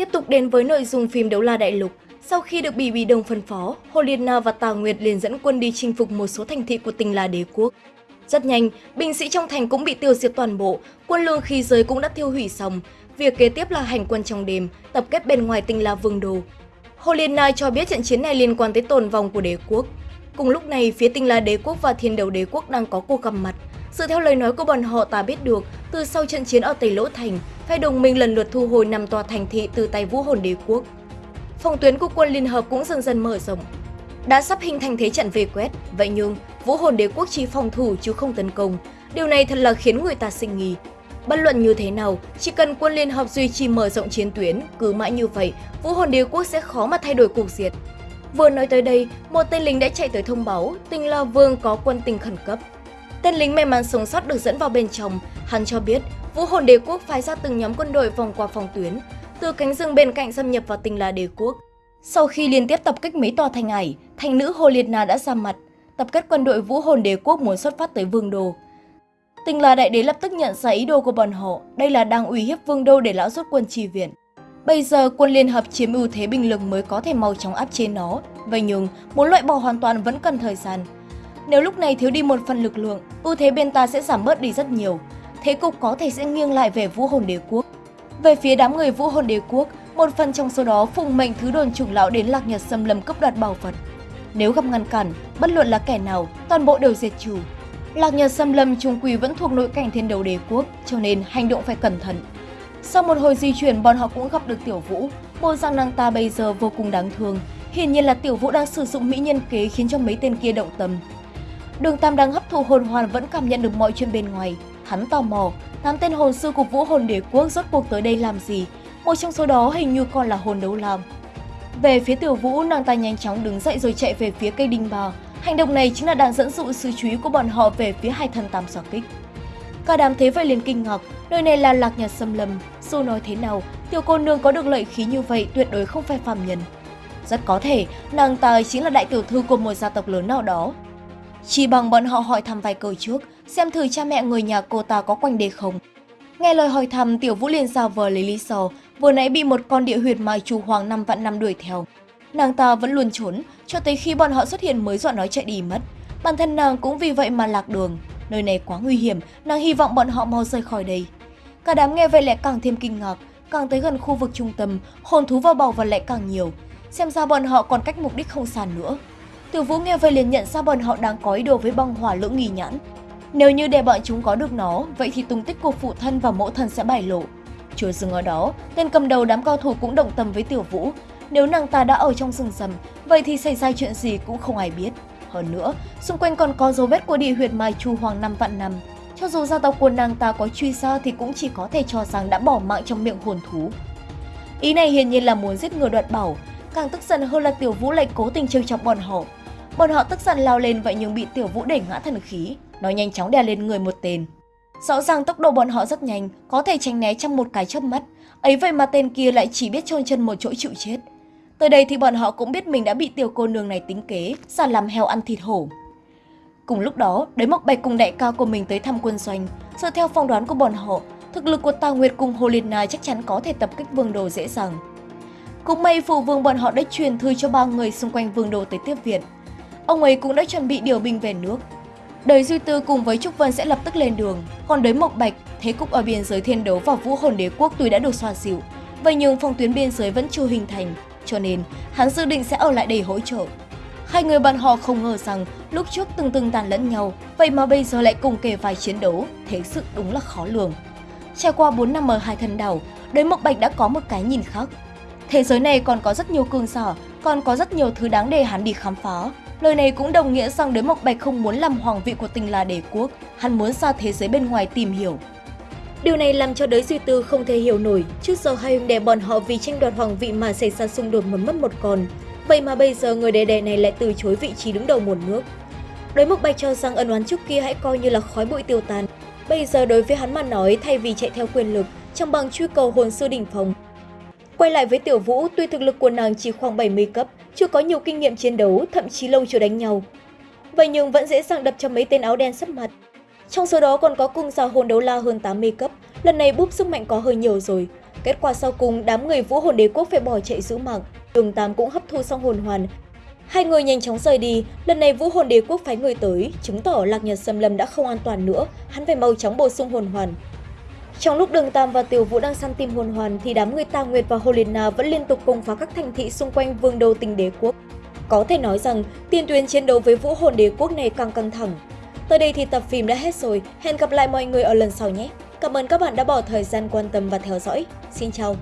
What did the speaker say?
Tiếp tục đến với nội dung phim Đấu La Đại Lục. Sau khi được Bỉ Bỉ Đồng phân phó, Hồ Liên Na và Tà Nguyệt liền dẫn quân đi chinh phục một số thành thị của tinh La đế quốc. Rất nhanh, binh sĩ trong thành cũng bị tiêu diệt toàn bộ, quân lương khí giới cũng đã tiêu hủy xong. Việc kế tiếp là hành quân trong đêm, tập kết bên ngoài tinh La Vương Đồ. Hồ Liên Na cho biết trận chiến này liên quan tới tồn vong của đế quốc. Cùng lúc này, phía tinh La đế quốc và thiên đầu đế quốc đang có cuộc gặp mặt. Dựa theo lời nói của bọn họ ta biết được, từ sau trận chiến ở Tây Lỗ Thành, hai đồng minh lần lượt thu hồi năm tòa thành thị từ tay vũ hồn đế quốc. Phòng tuyến của quân Liên Hợp cũng dần dần mở rộng. Đã sắp hình thành thế trận về quét, vậy nhưng vũ hồn đế quốc chỉ phòng thủ chứ không tấn công. Điều này thật là khiến người ta sinh nghi. Bất luận như thế nào, chỉ cần quân Liên Hợp duy trì mở rộng chiến tuyến, cứ mãi như vậy, vũ hồn đế quốc sẽ khó mà thay đổi cục diện. Vừa nói tới đây, một tên lính đã chạy tới thông báo tình là Vương có quân tình khẩn cấp. Tên lính may mắn sống sót được dẫn vào bên trong, hắn cho biết Vũ hồn đế quốc phái ra từng nhóm quân đội vòng qua phòng tuyến, từ cánh rừng bên cạnh xâm nhập vào tinh La đế quốc. Sau khi liên tiếp tập kích mấy tòa thành ải, thành nữ Hồ Liệt Na đã ra mặt, tập kết quân đội Vũ hồn đế quốc muốn xuất phát tới Vương Đô. Tinh La đại đế lập tức nhận ra ý đồ của bọn họ, đây là đang uy hiếp Vương Đô để lão rút quân trì viện. Bây giờ quân liên hợp chiếm ưu thế binh lực mới có thể mau chóng áp chế nó, vậy nhưng muốn loại bỏ hoàn toàn vẫn cần thời gian. Nếu lúc này thiếu đi một phần lực lượng, ưu thế bên ta sẽ giảm bớt đi rất nhiều, thế cục có thể sẽ nghiêng lại về vũ hồn đế quốc. Về phía đám người vũ hồn đế quốc, một phần trong số đó phụng mệnh thứ đồn trùng lão đến lạc nhật xâm lâm cấp đoạt bảo vật. Nếu gặp ngăn cản, bất luận là kẻ nào, toàn bộ đều diệt trừ. Lạc nhật xâm lâm trung quỳ vẫn thuộc nội cảnh thiên đấu đế quốc, cho nên hành động phải cẩn thận. Sau một hồi di chuyển, bọn họ cũng gặp được Tiểu Vũ. Bộ dạng nàng ta bây giờ vô cùng đáng thương. Hiển nhiên là Tiểu Vũ đang sử dụng mỹ nhân kế khiến cho mấy tên kia động tâm. Đường Tam đang hấp thụ hồn hoàn vẫn cảm nhận được mọi chuyện bên ngoài. Hắn tò mò, tám tên hồn sư của Vũ Hồn Đế Quốc rốt cuộc tới đây làm gì? Một trong số đó hình như còn là hồn đấu lam. Về phía Tiểu Vũ, nàng ta nhanh chóng đứng dậy rồi chạy về phía cây đinh bà. Hành động này chính là đang dẫn dụ sự chú ý của bọn họ về phía hai thần tam sỏ kích. Cả đám thế vậy liền kinh ngạc, nơi này là lạc nhật xâm lâm. Dù nói thế nào, tiểu cô nương có được lợi khí như vậy tuyệt đối không phải phàm nhân. Rất có thể, nàng ta chính là đại tiểu thư của một gia tộc lớn nào đó. Chỉ bằng bọn họ hỏi thăm vài câu trước, xem thử cha mẹ người nhà cô ta có quanh đây không. Nghe lời hỏi thăm, Tiểu Vũ liền giao vờ lấy lý do, vừa nãy bị một con địa huyệt mai chu hoàng năm vạn năm đuổi theo. Nàng ta vẫn luôn trốn, cho tới khi bọn họ xuất hiện mới dọa nói chạy đi mất. Bản thân nàng cũng vì vậy mà lạc đường. Nơi này quá nguy hiểm, nàng hy vọng bọn họ mau rời khỏi đây. Cả đám nghe vậy lại càng thêm kinh ngạc, càng tới gần khu vực trung tâm, hồn thú vào bầu và lại càng nhiều. Xem ra bọn họ còn cách mục đích không xa nữa. Từ Vũ nghe vậy liền nhận ra bọn họ đang có ý đồ với băng hỏa lưỡng nghi nhãn. Nếu như để bọn chúng có được nó, vậy thì tung tích của phụ thân và mẫu thân sẽ bại lộ. Chưa dừng ở đó, tên cầm đầu đám cao thủ cũng động tâm với Tiểu Vũ. Nếu nàng ta đã ở trong rừng rầm, vậy thì xảy ra chuyện gì cũng không ai biết. Hơn nữa, xung quanh còn có dấu vết của địa huyệt Mai Chu Hoàng năm vạn năm. Cho dù gia tộc của nàng ta có truy ra thì cũng chỉ có thể cho rằng đã bỏ mạng trong miệng hồn thú. Ý này hiển nhiên là muốn giết người đoạt bảo, càng tức giận hơn là Tiểu Vũ lại cố tình trêu chọc bọn họ. Bọn họ tức giận lao lên vậy nhưng bị Tiểu Vũ đẩy ngã thần khí, nó nhanh chóng đè lên người một tên. Rõ ràng tốc độ bọn họ rất nhanh, có thể tránh né trong một cái chớp mắt, ấy vậy mà tên kia lại chỉ biết chôn chân một chỗ chịu chết. Tới đây thì bọn họ cũng biết mình đã bị tiểu cô nương này tính kế, giả làm heo ăn thịt hổ. Cùng lúc đó, đới mộc bạch cùng đại ca của mình tới thăm quân doanh. Dựa theo phỏng đoán của bọn họ, thực lực của Tào Nguyệt cùng Hồ Liên Na chắc chắn có thể tập kích vương đồ dễ dàng. Cũng may phụ vương bọn họ đã truyền thư cho ba người xung quanh vương đồ tới tiếp viện. Ông ấy cũng đã chuẩn bị điều binh về nước. Đời Duy Tư cùng với Trúc Vân sẽ lập tức lên đường, còn đới Mộc Bạch, thế cục ở biên giới thiên đấu và vũ hồn đế quốc tuy đã được xoa dịu, vậy nhưng phòng tuyến biên giới vẫn chưa hình thành, cho nên hắn dự định sẽ ở lại để hỗ trợ. Hai người bạn họ không ngờ rằng lúc trước từng từng tàn lẫn nhau, vậy mà bây giờ lại cùng kề vai chiến đấu, thế sự đúng là khó lường. Trải qua 4 năm ở hai thần đảo, đới Mộc Bạch đã có một cái nhìn khác. Thế giới này còn có rất nhiều cường giả, còn có rất nhiều thứ đáng để hắn đi khám phá. Lời này cũng đồng nghĩa rằng đới Mộc Bạch không muốn làm hoàng vị của tình là đế quốc, hắn muốn ra thế giới bên ngoài tìm hiểu. Điều này làm cho đới Duy Tư không thể hiểu nổi, trước giờ hai huynh đệ bọn họ vì tranh đoạt hoàng vị mà xảy ra xung đột mà mất một con. Vậy mà bây giờ người đệ đệ này lại từ chối vị trí đứng đầu một nước. Đới Mộc Bạch cho rằng ân oán trước kia hãy coi như là khói bụi tiêu tan. Bây giờ đối với hắn mà nói thay vì chạy theo quyền lực, trong bằng truy cầu hồn sư đỉnh phòng. Quay lại với Tiểu Vũ, tuy thực lực của nàng chỉ khoảng 70 cấp, chưa có nhiều kinh nghiệm chiến đấu, thậm chí lâu chưa đánh nhau. Vậy nhưng vẫn dễ dàng đập cho mấy tên áo đen sắp mặt. Trong số đó còn có cung gia hồn đấu la hơn 80 cấp, lần này búp sức mạnh có hơi nhiều rồi. Kết quả sau cùng, đám người vũ hồn đế quốc phải bỏ chạy giữ mạng. Đường Tam cũng hấp thu xong hồn hoàn. Hai người nhanh chóng rời đi, lần này vũ hồn đế quốc phái người tới, chứng tỏ Lạc Nhật Xâm Lâm đã không an toàn nữa, hắn phải mau chóng bổ sung hồn hoàn. Trong lúc Đường Tam và Tiểu Vũ đang săn tìm hồn hoàn thì đám người Tà Nguyệt và Holina vẫn liên tục công phá các thành thị xung quanh vương đô tỉnh đế quốc. Có thể nói rằng tiền tuyến chiến đấu với vũ hồn đế quốc này càng căng thẳng. Tới đây thì tập phim đã hết rồi, hẹn gặp lại mọi người ở lần sau nhé. Cảm ơn các bạn đã bỏ thời gian quan tâm và theo dõi. Xin chào!